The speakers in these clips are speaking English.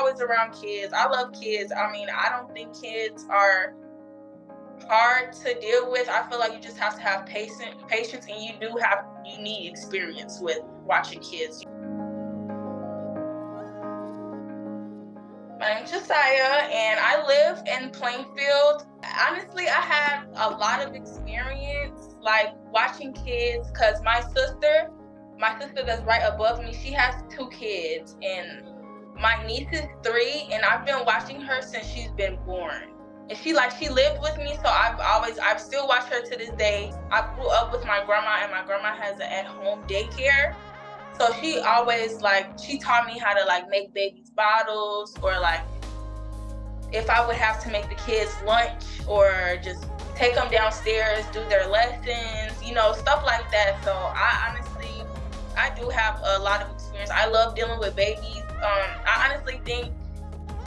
always around kids. I love kids. I mean, I don't think kids are hard to deal with. I feel like you just have to have patience, patience, and you do have you need experience with watching kids. My name's Josiah, and I live in Plainfield. Honestly, I have a lot of experience like watching kids because my sister, my sister that's right above me, she has two kids, and my niece is three, and I've been watching her since she's been born. And she like she lived with me, so I've always I've still watched her to this day. I grew up with my grandma, and my grandma has an at-home daycare. So she always like she taught me how to like make babies bottles or like if I would have to make the kids lunch or just take them downstairs, do their lessons, you know, stuff like that. So I honestly, I do have a lot of experience. I love dealing with babies. Um, I honestly think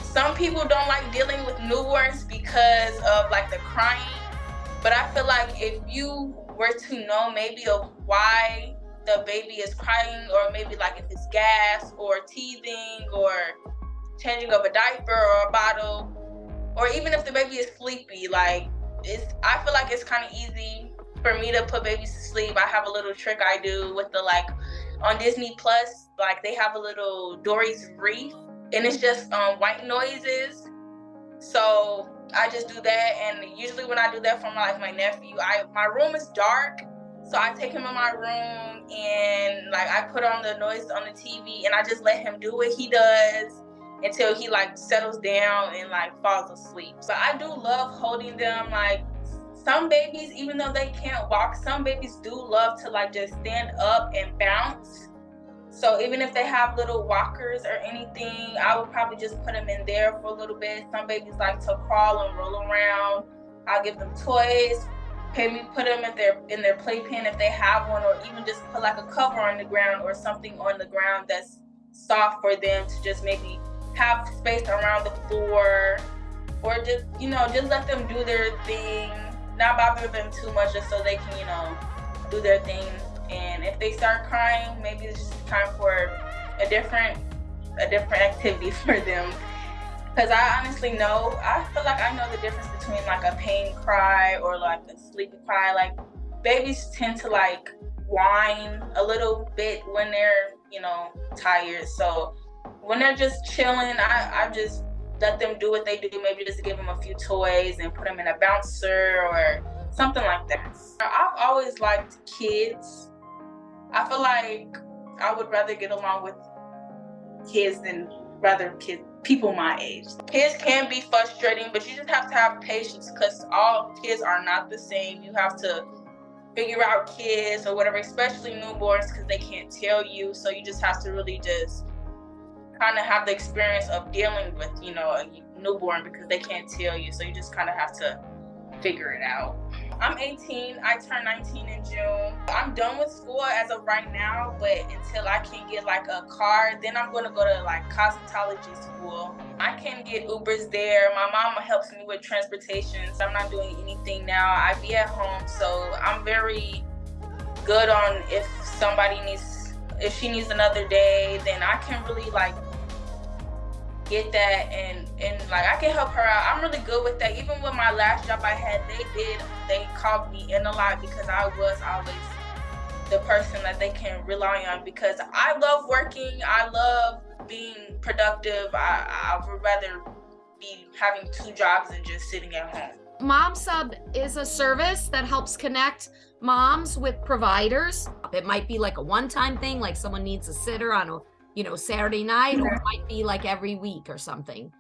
some people don't like dealing with newborns because of like the crying. But I feel like if you were to know maybe of why the baby is crying or maybe like if it's gas or teething or changing of a diaper or a bottle or even if the baby is sleepy like it's i feel like it's kind of easy for me to put babies to sleep i have a little trick i do with the like on disney plus like they have a little dory's reef and it's just um, white noises so i just do that and usually when i do that for my like my nephew i my room is dark so I take him in my room and like I put on the noise on the TV and I just let him do what he does until he like settles down and like falls asleep. So I do love holding them like some babies, even though they can't walk, some babies do love to like just stand up and bounce. So even if they have little walkers or anything, I would probably just put them in there for a little bit. Some babies like to crawl and roll around. I'll give them toys maybe put them in their in their playpen if they have one or even just put like a cover on the ground or something on the ground that's soft for them to just maybe have space around the floor or just you know just let them do their thing not bother them too much just so they can you know do their thing and if they start crying maybe it's just time for a different a different activity for them because I honestly know, I feel like I know the difference between like a pain cry or like a sleepy cry. Like babies tend to like whine a little bit when they're, you know, tired. So when they're just chilling, I, I just let them do what they do. Maybe just give them a few toys and put them in a bouncer or something like that. I've always liked kids. I feel like I would rather get along with kids than rather kids people my age. Kids can be frustrating, but you just have to have patience because all kids are not the same. You have to figure out kids or whatever, especially newborns because they can't tell you. So you just have to really just kind of have the experience of dealing with, you know, a newborn because they can't tell you. So you just kind of have to figure it out. I'm 18. I turn 19 in June. I'm done with school as of right now, but until I can get like a car, then I'm going to go to like cosmetology school. I can get Ubers there. My mama helps me with transportation, so I'm not doing anything now. I be at home, so I'm very good on if somebody needs, if she needs another day, then I can really like get that and and like I can help her out. I'm really good with that. Even with my last job I had, they did they called me in a lot because I was always the person that they can rely on because I love working. I love being productive. I, I would rather be having two jobs than just sitting at home. Mom Sub is a service that helps connect moms with providers. It might be like a one-time thing, like someone needs a sitter on a you know, Saturday night, or it might be like every week or something.